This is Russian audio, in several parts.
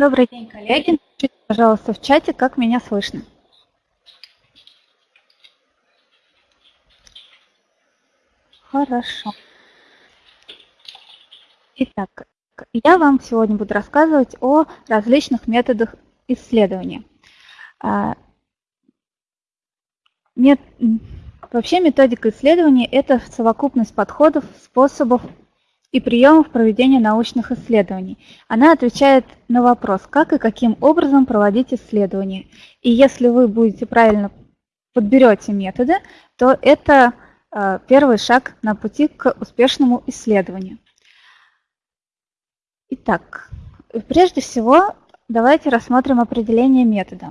Добрый день, коллеги. Напишите, пожалуйста, в чате, как меня слышно. Хорошо. Итак, я вам сегодня буду рассказывать о различных методах исследования. А, вообще методика исследования – это совокупность подходов, способов и приемов проведения научных исследований. Она отвечает на вопрос, как и каким образом проводить исследования. И если вы будете правильно подберете методы, то это э, первый шаг на пути к успешному исследованию. Итак, прежде всего Давайте рассмотрим определение метода.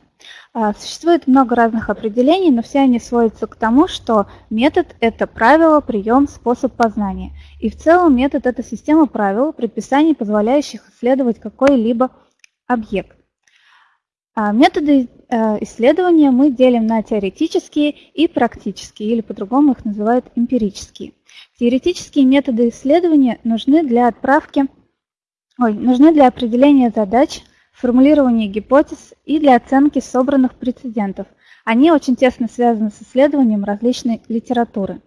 А, существует много разных определений, но все они сводятся к тому, что метод – это правило, прием, способ познания. И в целом метод – это система правил, предписаний, позволяющих исследовать какой-либо объект. А, методы э, исследования мы делим на теоретические и практические, или по-другому их называют эмпирические. Теоретические методы исследования нужны для отправки, ой, нужны для определения задач, формулирования гипотез и для оценки собранных прецедентов. Они очень тесно связаны с исследованием различной литературы.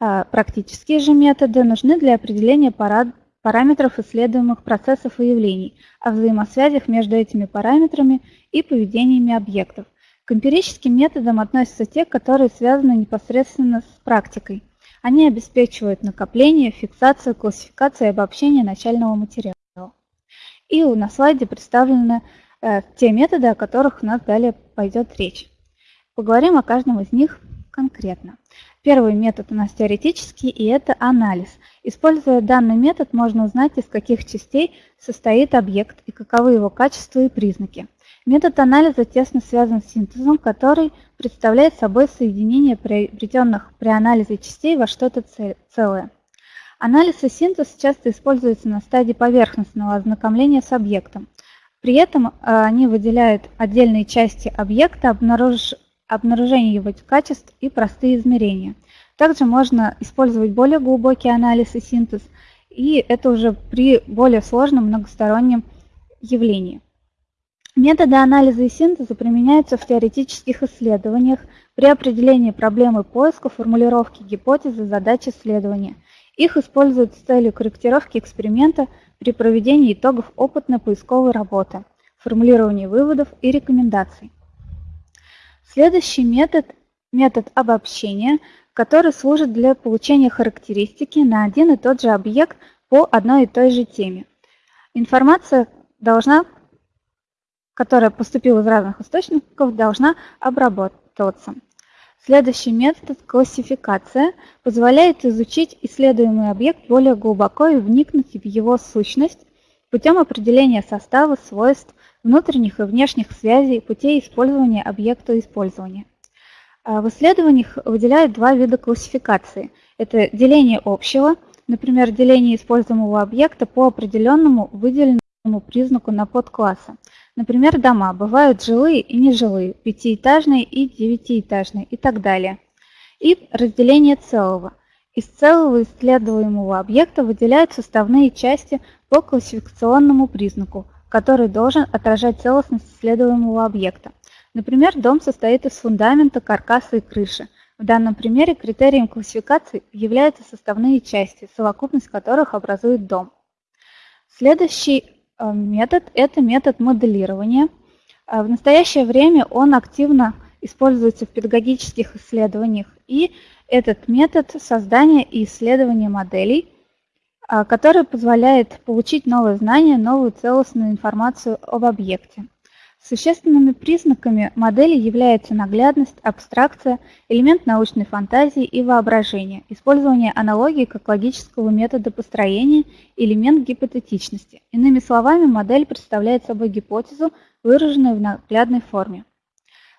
А, практические же методы нужны для определения параметров исследуемых процессов и явлений, о взаимосвязях между этими параметрами и поведениями объектов. К эмпирическим методам относятся те, которые связаны непосредственно с практикой. Они обеспечивают накопление, фиксацию, классификацию и обобщение начального материала. И на слайде представлены э, те методы, о которых у нас далее пойдет речь. Поговорим о каждом из них конкретно. Первый метод у нас теоретический, и это анализ. Используя данный метод, можно узнать, из каких частей состоит объект и каковы его качества и признаки. Метод анализа тесно связан с синтезом, который представляет собой соединение приобретенных при анализе частей во что-то целое. Анализ и синтез часто используются на стадии поверхностного ознакомления с объектом. При этом э, они выделяют отдельные части объекта, обнаруж... обнаружение его качеств и простые измерения. Также можно использовать более глубокий анализ и синтез, и это уже при более сложном многостороннем явлении. Методы анализа и синтеза применяются в теоретических исследованиях при определении проблемы поиска, формулировки гипотезы, задач исследования – их используют с целью корректировки эксперимента при проведении итогов опытно-поисковой работы, формулировании выводов и рекомендаций. Следующий метод – метод обобщения, который служит для получения характеристики на один и тот же объект по одной и той же теме. Информация должна, которая поступила из разных источников, должна обработаться. Следующий метод – классификация – позволяет изучить исследуемый объект более глубоко и вникнуть в его сущность путем определения состава, свойств, внутренних и внешних связей, путей использования объекта использования. А в исследованиях выделяют два вида классификации. Это деление общего, например, деление используемого объекта по определенному выделенному признаку на подклассы. Например, дома бывают жилые и нежилые, пятиэтажные и девятиэтажные и так далее. И разделение целого. Из целого исследуемого объекта выделяют составные части по классификационному признаку, который должен отражать целостность исследуемого объекта. Например, дом состоит из фундамента, каркаса и крыши. В данном примере критерием классификации являются составные части, совокупность которых образует дом. Следующий метод – это метод моделирования. Э, в настоящее время он активно используется в педагогических исследованиях. И этот метод создания и исследования моделей, э, который позволяет получить новые знания, новую целостную информацию об объекте. Существенными признаками модели являются наглядность, абстракция, элемент научной фантазии и воображения, использование аналогии как логического метода построения, элемент гипотетичности. Иными словами, модель представляет собой гипотезу, выраженную в наглядной форме.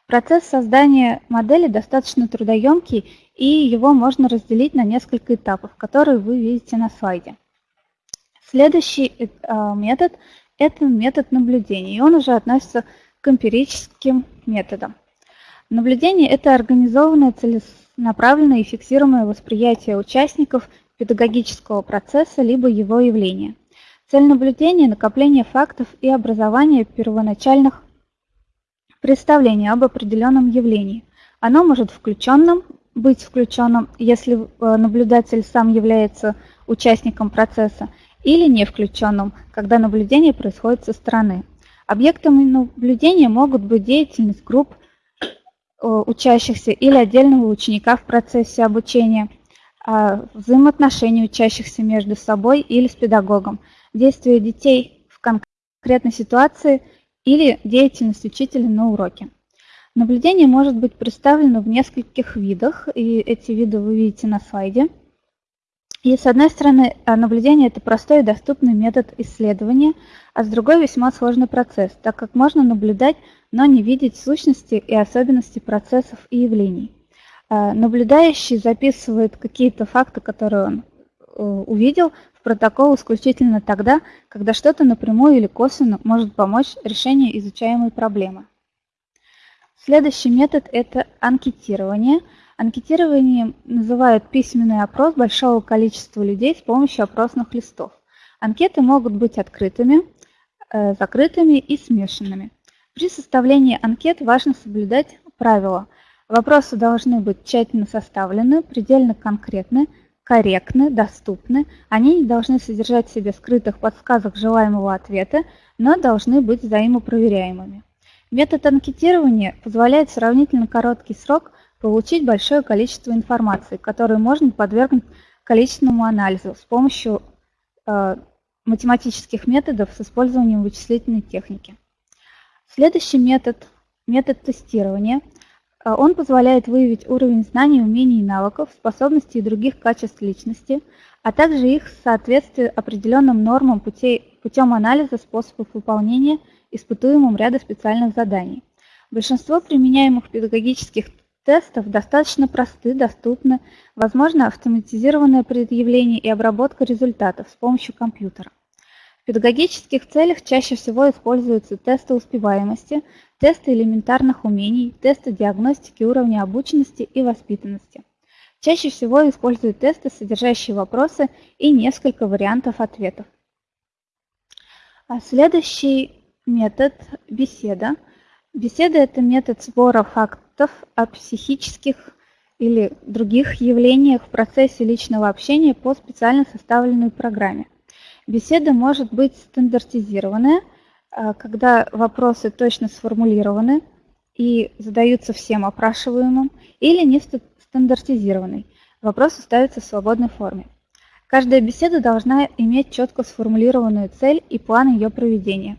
Процесс создания модели достаточно трудоемкий, и его можно разделить на несколько этапов, которые вы видите на слайде. Следующий э, метод это метод наблюдения, и он уже относится к эмпирическим методам. Наблюдение – это организованное, целенаправленное и фиксируемое восприятие участников педагогического процесса либо его явления. Цель наблюдения – накопление фактов и образование первоначальных представлений об определенном явлении. Оно может включенным, быть включенным, если э, наблюдатель сам является участником процесса, или не включенным, когда наблюдение происходит со стороны. Объектами наблюдения могут быть деятельность групп э, учащихся или отдельного ученика в процессе обучения, а, взаимоотношения учащихся между собой или с педагогом, действия детей в конкретной ситуации или деятельность учителя на уроке. Наблюдение может быть представлено в нескольких видах, и эти виды вы видите на слайде. И с одной стороны, а, наблюдение – это простой и доступный метод исследования, а с другой – весьма сложный процесс, так как можно наблюдать, но не видеть сущности и особенности процессов и явлений. А, наблюдающий записывает какие-то факты, которые он э, увидел, в протокол исключительно тогда, когда что-то напрямую или косвенно может помочь решению изучаемой проблемы. Следующий метод – это анкетирование – Анкетированием называют письменный опрос большого количества людей с помощью опросных листов. Анкеты могут быть открытыми, э, закрытыми и смешанными. При составлении анкет важно соблюдать правила. Вопросы должны быть тщательно составлены, предельно конкретны, корректны, доступны. Они не должны содержать в себе скрытых подсказок желаемого ответа, но должны быть взаимопроверяемыми. Метод анкетирования позволяет сравнительно короткий срок получить большое количество информации, которую можно подвергнуть количественному анализу с помощью э, математических методов с использованием вычислительной техники. Следующий метод – метод тестирования. Э, он позволяет выявить уровень знаний, умений и навыков, способностей и других качеств личности, а также их соответствие определенным нормам путей, путем анализа способов выполнения испытуемым ряда специальных заданий. Большинство применяемых педагогических тестов достаточно просты, доступны, возможно автоматизированное предъявление и обработка результатов с помощью компьютера. В педагогических целях чаще всего используются тесты успеваемости, тесты элементарных умений, тесты диагностики уровня обученности и воспитанности. Чаще всего используют тесты, содержащие вопросы и несколько вариантов ответов. А следующий метод – беседа. Беседа – это метод сбора фактов фактов о психических или других явлениях в процессе личного общения по специально составленной программе. Беседа может быть стандартизированная, а, когда вопросы точно сформулированы и задаются всем опрашиваемым, или не стандартизированной. Вопросы ставятся в свободной форме. Каждая беседа должна иметь четко сформулированную цель и план ее проведения.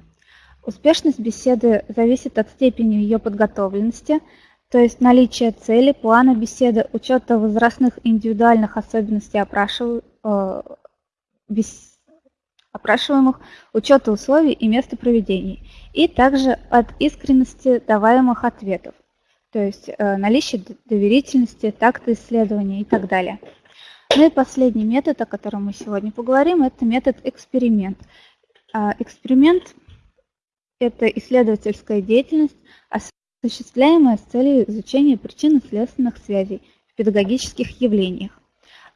Успешность беседы зависит от степени ее подготовленности, то есть наличие цели, плана беседы, учета возрастных индивидуальных особенностей э, опрашиваемых, учета условий и места проведения, и также от искренности даваемых ответов, то есть э, наличие доверительности, такта исследования и так далее. Ну и последний метод, о котором мы сегодня поговорим, это метод эксперимент. А, эксперимент – это исследовательская деятельность, осуществляемое с целью изучения причинно-следственных связей в педагогических явлениях.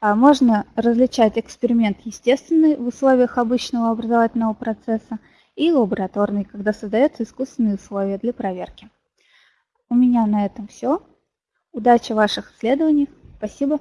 А можно различать эксперимент естественный в условиях обычного образовательного процесса и лабораторный, когда создаются искусственные условия для проверки. У меня на этом все. Удачи в ваших исследованиях. Спасибо.